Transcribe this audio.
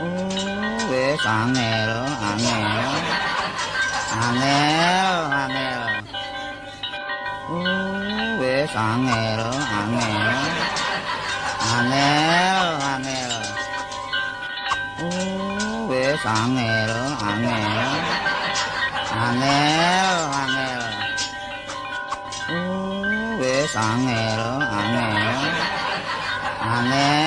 왜 angel angel angel angel 왜 angel angel angel angel 왜 angel angel angel angel 왜 angel angel angel angel